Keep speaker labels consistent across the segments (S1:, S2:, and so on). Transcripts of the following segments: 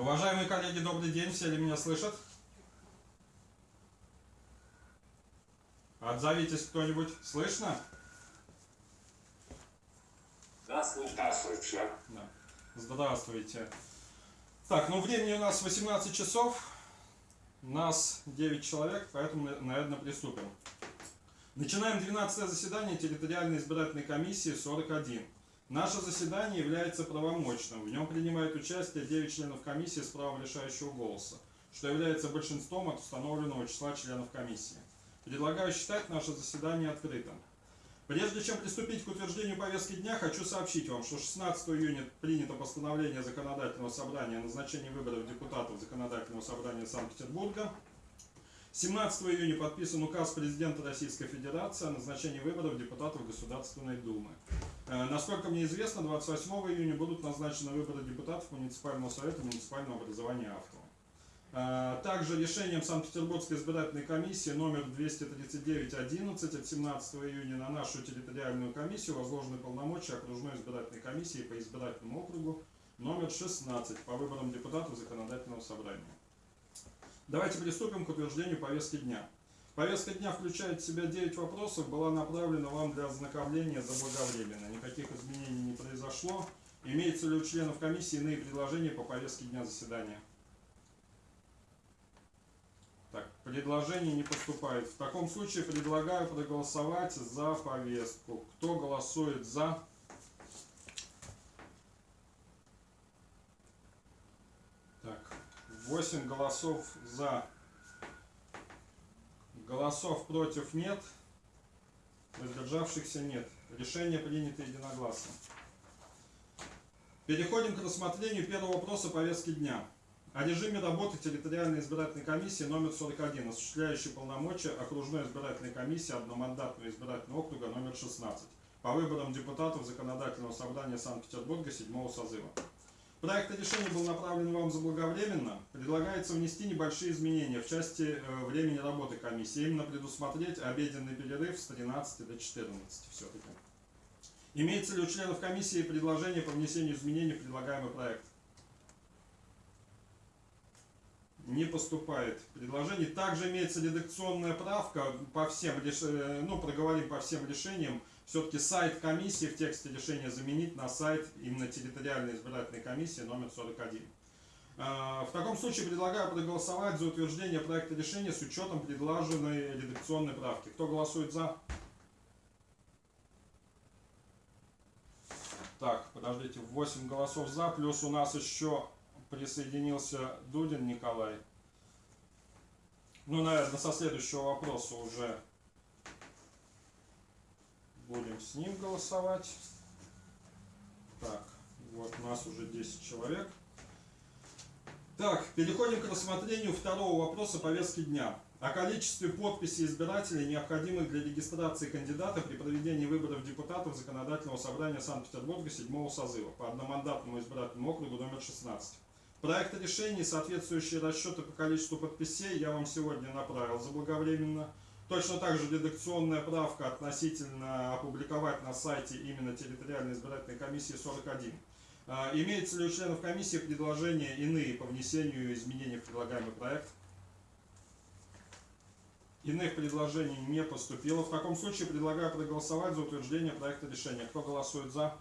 S1: Уважаемые коллеги, добрый день, все ли меня слышат? Отзовитесь кто-нибудь, слышно?
S2: Да, слышно.
S3: Да, слышно.
S1: Да. Здравствуйте. Так, ну времени у нас 18 часов, нас 9 человек, поэтому, наверное, приступим. Начинаем 12 заседание территориальной избирательной комиссии 41. Наше заседание является правомочным. В нем принимает участие 9 членов комиссии с правом решающего голоса, что является большинством от установленного числа членов комиссии. Предлагаю считать наше заседание открытым. Прежде чем приступить к утверждению повестки дня, хочу сообщить вам, что 16 июня принято постановление Законодательного собрания о назначении выборов депутатов Законодательного собрания Санкт-Петербурга. 17 июня подписан указ президента Российской Федерации о назначении выборов депутатов Государственной Думы. Э, насколько мне известно, 28 июня будут назначены выборы депутатов муниципального совета муниципального образования автора. Э, также решением Санкт-Петербургской избирательной комиссии номер 239-11 от 17 июня на нашу территориальную комиссию возложены полномочия окружной избирательной комиссии по избирательному округу номер 16 по выборам депутатов законодательного собрания. Давайте приступим к утверждению повестки дня. Повестка дня включает в себя 9 вопросов, была направлена вам для ознакомления заблаговременно. Никаких изменений не произошло. Имеется ли у членов комиссии иные предложения по повестке дня заседания? Так, предложений не поступает. В таком случае предлагаю проголосовать за повестку. Кто голосует за? Так, 8 голосов за. Голосов против нет. Воздержавшихся нет. Решение принято единогласно. Переходим к рассмотрению первого вопроса повестки дня. О режиме работы территориальной избирательной комиссии номер 41, осуществляющей полномочия окружной избирательной комиссии одномандатного избирательного округа номер 16 по выборам депутатов Законодательного собрания Санкт-Петербурга 7 созыва. Проект решения был направлен вам заблаговременно. Предлагается внести небольшие изменения в части э, времени работы комиссии, именно предусмотреть обеденный перерыв с 13 до 14 все-таки. Имеется ли у членов комиссии предложение по внесению изменений в предлагаемый проект? Не поступает предложений. Также имеется редакционная правка по всем, э, ну, проговорим по всем решениям все-таки сайт комиссии в тексте решения заменить на сайт именно территориальной избирательной комиссии номер 41. А, в таком случае предлагаю проголосовать за утверждение проекта решения с учетом предложенной редакционной правки. Кто голосует за? Так, подождите, 8 голосов за, плюс у нас еще присоединился Дудин Николай. Ну, наверное, со следующего вопроса уже Будем с ним голосовать. Так, вот у нас уже 10 человек. Так, переходим к рассмотрению второго вопроса повестки дня. О количестве подписей избирателей, необходимых для регистрации кандидата при проведении выборов депутатов Законодательного собрания Санкт-Петербурга 7 созыва по одномандатному избирательному округу номер 16. Проекты решений, соответствующие расчеты по количеству подписей, я вам сегодня направил заблаговременно. Точно так же редакционная правка относительно опубликовать на сайте именно территориальной избирательной комиссии 41. А, имеется ли у членов комиссии предложения иные по внесению изменений в предлагаемый проект? Иных предложений не поступило. В таком случае предлагаю проголосовать за утверждение проекта решения. Кто голосует за?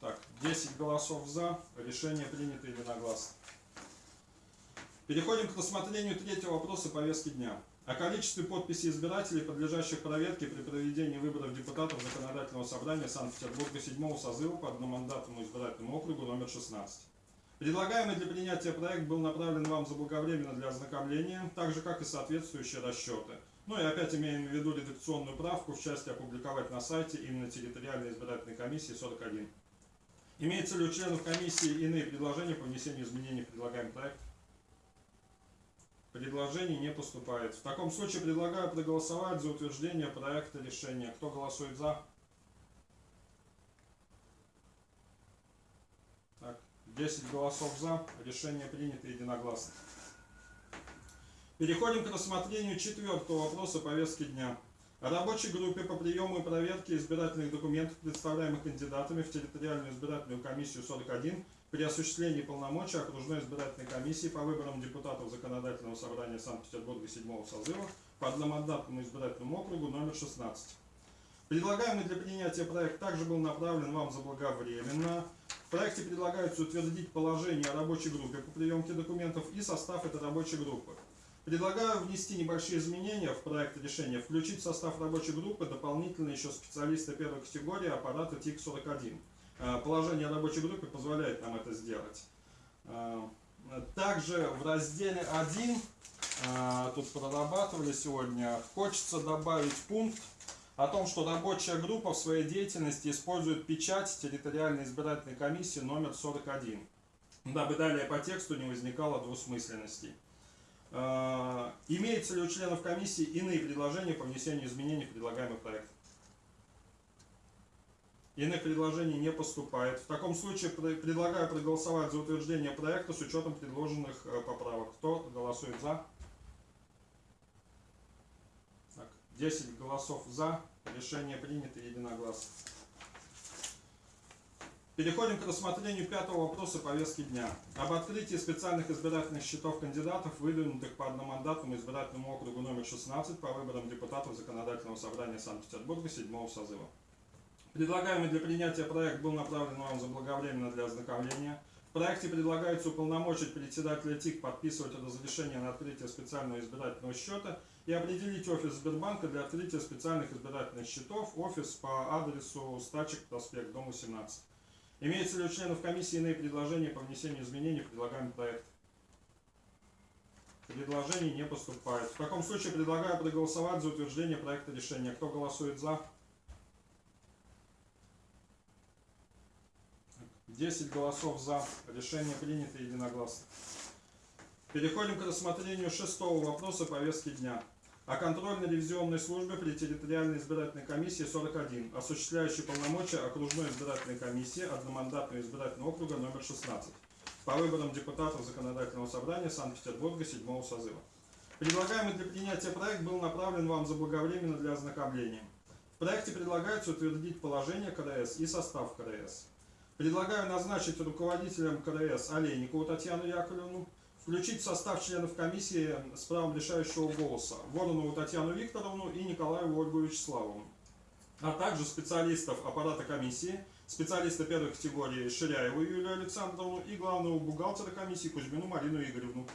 S1: Так, 10 голосов за. Решение принято единогласно. Переходим к рассмотрению третьего вопроса повестки дня. О количестве подписей избирателей, подлежащих проверке при проведении выборов депутатов Законодательного собрания Санкт-Петербурга 7 созыва по одномандатному избирательному округу номер 16. Предлагаемый для принятия проект был направлен вам заблаговременно для ознакомления, так же как и соответствующие расчеты. Ну и опять имеем в виду редакционную правку в части опубликовать на сайте именно территориальной избирательной комиссии 41. Имеется ли у членов комиссии иные предложения по внесению изменений в предлагаемый проект? Предложений не поступает. В таком случае предлагаю проголосовать за утверждение проекта решения. Кто голосует за? Так, 10 голосов за. Решение принято единогласно. Переходим к рассмотрению четвертого вопроса повестки дня. рабочей группе по приему и проверке избирательных документов, представляемых кандидатами в территориальную избирательную комиссию 41 при осуществлении полномочий окружной избирательной комиссии по выборам депутатов Законодательного собрания Санкт-Петербурга 7 созыва по одномандатному избирательному округу номер 16. Предлагаемый для принятия проект также был направлен вам заблаговременно. В проекте предлагается утвердить положение о рабочей группе по приемке документов и состав этой рабочей группы. Предлагаю внести небольшие изменения в проект решения, включить в состав рабочей группы дополнительно еще специалиста первой категории аппарата ТИК-41. Э, положение рабочей группы позволяет нам это сделать. Э, также в разделе 1, э, тут прорабатывали сегодня, хочется добавить пункт о том, что рабочая группа в своей деятельности использует печать территориальной избирательной комиссии номер 41, дабы далее по тексту не возникало двусмысленностей. Имеются ли у членов комиссии иные предложения по внесению изменений в предлагаемый проект? Иных предложений не поступает. В таком случае предлагаю проголосовать за утверждение проекта с учетом предложенных э, поправок. Кто голосует за? Так, 10 голосов за. Решение принято единогласно. Переходим к рассмотрению пятого вопроса повестки дня. Об открытии специальных избирательных счетов кандидатов, выдвинутых по одномандатному избирательному округу номер 16 по выборам депутатов Законодательного собрания Санкт-Петербурга 7 созыва. Предлагаемый для принятия проект был направлен вам заблаговременно для ознакомления. В проекте предлагается уполномочить председателя ТИК подписывать разрешение на открытие специального избирательного счета и определить офис Сбербанка для открытия специальных избирательных счетов, офис по адресу Стачек, проспект, дом 17. Имеется ли у членов комиссии иные предложения по внесению изменений в предлагаемый проект? Предложений не поступает. В таком случае предлагаю проголосовать за утверждение проекта решения. Кто голосует за? 10 голосов за. Решение принято единогласно. Переходим к рассмотрению шестого вопроса повестки дня о контрольно-ревизионной службе при территориальной избирательной комиссии 41, осуществляющей полномочия окружной избирательной комиссии одномандатного избирательного округа номер 16 по выборам депутатов Законодательного собрания Санкт-Петербурга 7 созыва. Предлагаемый для принятия проект был направлен вам заблаговременно для ознакомления. В проекте предлагается утвердить положение КРС и состав КРС. Предлагаю назначить руководителем КРС Олейникову Татьяну Яковлевну, включить в состав членов комиссии с правом решающего голоса Воронову Татьяну Викторовну и Николаеву Ольгу Вячеславовну, а также специалистов аппарата комиссии, специалиста первой категории Ширяеву Юлию Александровну и главного бухгалтера комиссии Кузьмину Марину Игоревну.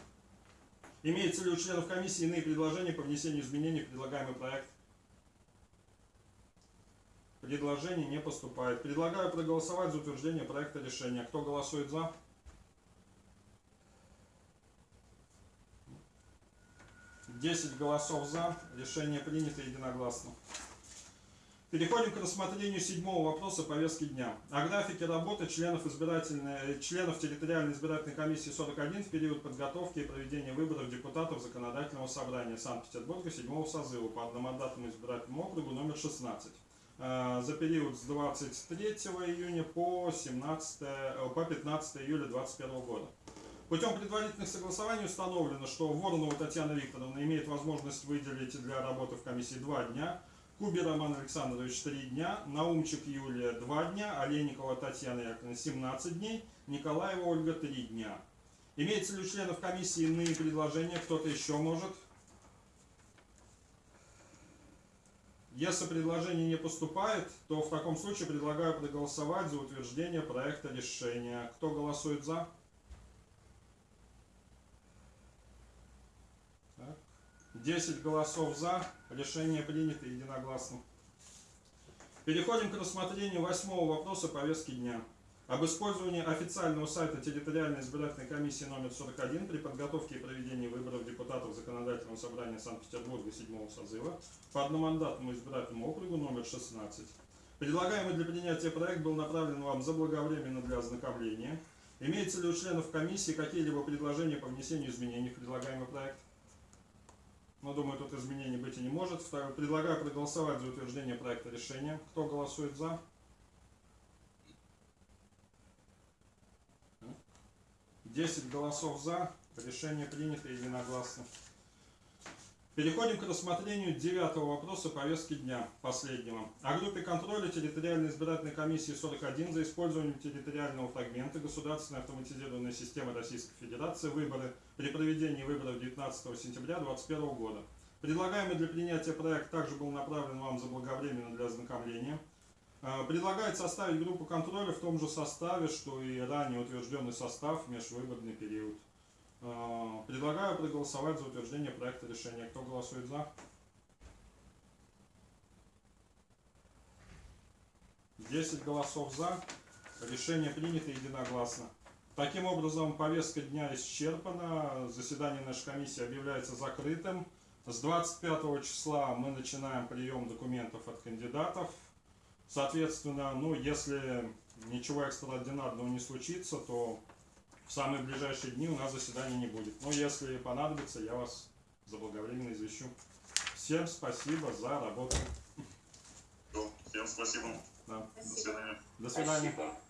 S1: Имеются ли у членов комиссии иные предложения по внесению изменений в предлагаемый проект? Предложений не поступает. Предлагаю проголосовать за утверждение проекта решения. Кто голосует за? 10 голосов за. Решение принято единогласно. Переходим к рассмотрению седьмого вопроса повестки дня. О графике работы членов, избирательной, членов территориальной избирательной комиссии 41 в период подготовки и проведения выборов депутатов Законодательного собрания Санкт-Петербурга 7 созыва по одномандатному избирательному округу номер 16 э, за период с 23 июня по, 17, э, по 15 июля 2021 года. Путем предварительных согласований установлено, что Воронова Татьяна Викторовна имеет возможность выделить для работы в комиссии 2 дня, Куби Роман Александрович 3 дня, Наумчик Юлия 2 дня, Олейникова Татьяна Яковлевна 17 дней, Николаева Ольга 3 дня. Имеется ли у членов комиссии иные предложения? Кто-то еще может? Если предложение не поступает, то в таком случае предлагаю проголосовать за утверждение проекта решения. Кто голосует за? 10 голосов за. Решение принято единогласно. Переходим к рассмотрению восьмого вопроса повестки дня. Об использовании официального сайта территориальной избирательной комиссии номер 41 при подготовке и проведении выборов депутатов Законодательного собрания Санкт-Петербурга 7 созыва по одномандатному избирательному округу номер 16. Предлагаемый для принятия проект был направлен вам заблаговременно для ознакомления. Имеется ли у членов комиссии какие-либо предложения по внесению изменений в предлагаемый проект? Но думаю, тут изменений быть и не может. Предлагаю проголосовать за утверждение проекта решения. Кто голосует за? Десять голосов за. Решение принято единогласно. Переходим к рассмотрению девятого вопроса повестки дня, последнего. О группе контроля территориальной избирательной комиссии 41 за использованием территориального фрагмента государственной автоматизированной системы Российской Федерации выборы при проведении выборов 19 сентября 2021 года. Предлагаемый для принятия проект также был направлен вам заблаговременно для ознакомления. Э, Предлагается составить группу контроля в том же составе, что и ранее утвержденный состав в межвыборный период. Э, Предлагаю проголосовать за утверждение проекта решения. Кто голосует за? Десять голосов за. Решение принято единогласно. Таким образом, повестка дня исчерпана. Заседание нашей комиссии объявляется закрытым. С 25 числа мы начинаем прием документов от кандидатов. Соответственно, ну, если ничего экстраординарного не случится, то в самые ближайшие дни у нас заседания не будет. Но если понадобится, я вас заблаговременно извещу. Всем спасибо за работу.
S2: Всем спасибо.
S1: Да.
S2: До свидания.
S1: До свидания.
S3: Спасибо.